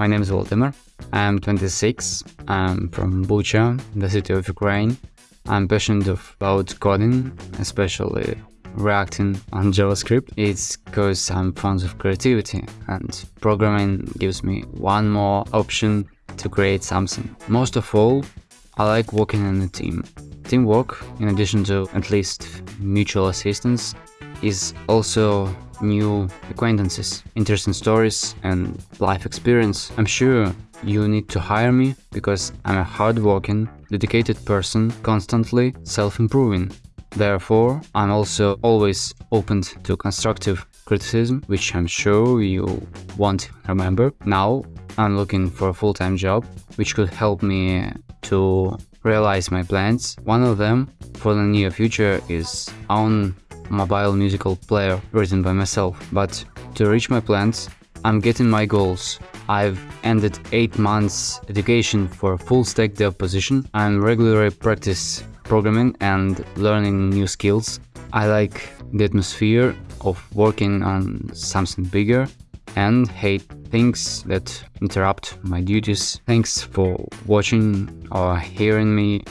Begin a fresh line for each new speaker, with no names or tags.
My name is Volodymyr. I'm 26. I'm from Bucha, the city of Ukraine. I'm passionate about coding, especially reacting on JavaScript. It's because I'm fond of creativity and programming gives me one more option to create something. Most of all, I like working in a team. Teamwork, in addition to at least mutual assistance, is also new acquaintances, interesting stories and life experience. I'm sure you need to hire me because I'm a hardworking, dedicated person, constantly self-improving. Therefore, I'm also always open to constructive criticism, which I'm sure you won't remember. Now, I'm looking for a full-time job, which could help me to realize my plans. One of them for the near future is own mobile musical player written by myself. But to reach my plans, I'm getting my goals. I've ended 8 months education for full stack dev position. I'm regularly practice programming and learning new skills. I like the atmosphere of working on something bigger and hate things that interrupt my duties. Thanks for watching or hearing me